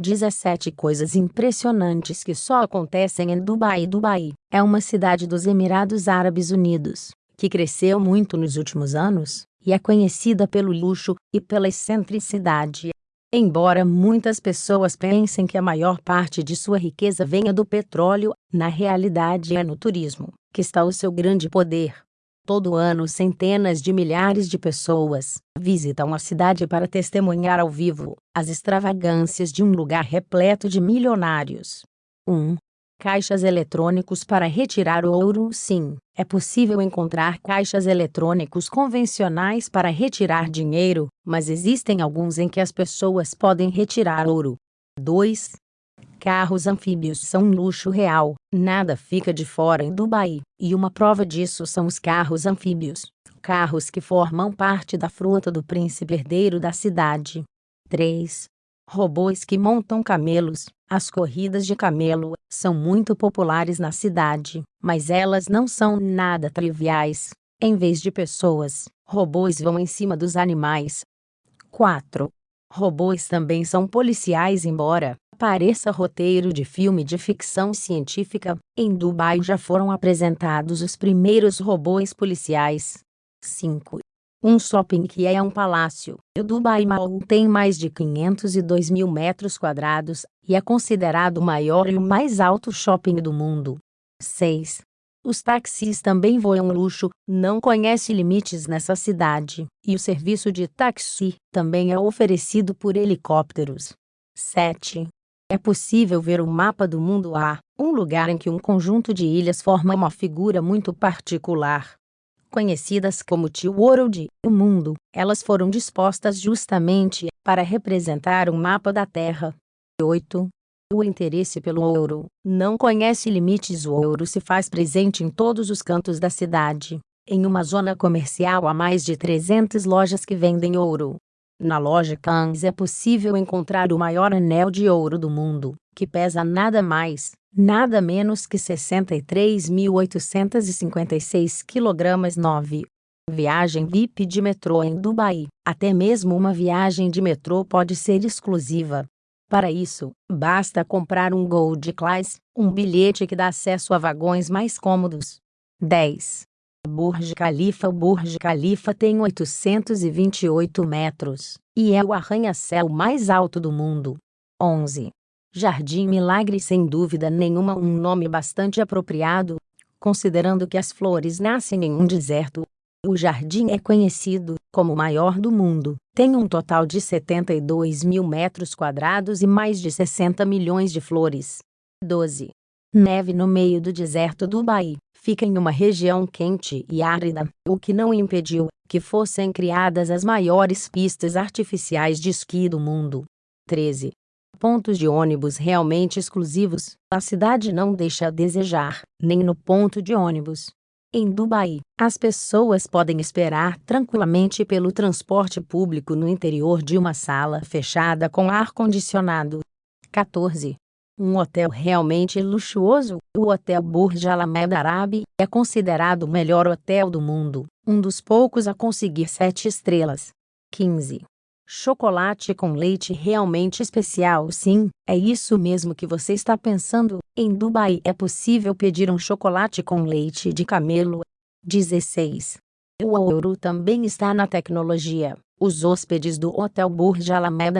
17 coisas impressionantes que só acontecem em Dubai. Dubai é uma cidade dos Emirados Árabes Unidos, que cresceu muito nos últimos anos e é conhecida pelo luxo e pela excentricidade. Embora muitas pessoas pensem que a maior parte de sua riqueza venha do petróleo, na realidade é no turismo que está o seu grande poder. Todo ano, centenas de milhares de pessoas visitam a cidade para testemunhar ao vivo as extravagâncias de um lugar repleto de milionários. 1. Caixas eletrônicos para retirar ouro. Sim, é possível encontrar caixas eletrônicos convencionais para retirar dinheiro, mas existem alguns em que as pessoas podem retirar ouro. 2. Carros anfíbios são um luxo real, nada fica de fora em Dubai, e uma prova disso são os carros anfíbios, carros que formam parte da frota do príncipe herdeiro da cidade. 3. Robôs que montam camelos. As corridas de camelo são muito populares na cidade, mas elas não são nada triviais. Em vez de pessoas, robôs vão em cima dos animais. 4. Robôs também são policiais, embora pareça roteiro de filme de ficção científica, em Dubai já foram apresentados os primeiros robôs policiais. 5. Um shopping que é um palácio. O Dubai Mall tem mais de 502 mil metros quadrados e é considerado o maior e o mais alto shopping do mundo. 6. Os táxis também voam luxo, não conhece limites nessa cidade, e o serviço de táxi também é oferecido por helicópteros. 7. É possível ver o mapa do mundo A, um lugar em que um conjunto de ilhas forma uma figura muito particular. Conhecidas como Tio World, o mundo, elas foram dispostas justamente para representar um mapa da Terra. 8. O interesse pelo ouro não conhece limites. O ouro se faz presente em todos os cantos da cidade. Em uma zona comercial há mais de 300 lojas que vendem ouro. Na loja Kans é possível encontrar o maior anel de ouro do mundo, que pesa nada mais, nada menos que 63.856 kg 9. Viagem VIP de metrô em Dubai. Até mesmo uma viagem de metrô pode ser exclusiva. Para isso, basta comprar um Gold Class, um bilhete que dá acesso a vagões mais cômodos. 10. Burj Khalifa O Burj Khalifa tem 828 metros e é o arranha-céu mais alto do mundo. 11. Jardim Milagre Sem dúvida nenhuma um nome bastante apropriado, considerando que as flores nascem em um deserto. O jardim é conhecido como o maior do mundo, tem um total de 72 mil metros quadrados e mais de 60 milhões de flores. 12. Neve no meio do deserto do Dubai fica em uma região quente e árida, o que não impediu que fossem criadas as maiores pistas artificiais de esqui do mundo. 13. Pontos de ônibus realmente exclusivos. A cidade não deixa a desejar, nem no ponto de ônibus. Em Dubai, as pessoas podem esperar tranquilamente pelo transporte público no interior de uma sala fechada com ar-condicionado. 14. Um hotel realmente luxuoso, o Hotel Burj Al Ahmed Arabi, é considerado o melhor hotel do mundo, um dos poucos a conseguir sete estrelas. 15. Chocolate com leite realmente especial Sim, é isso mesmo que você está pensando. Em Dubai é possível pedir um chocolate com leite de camelo. 16. O ouro também está na tecnologia. Os hóspedes do Hotel Burj Al Ahmed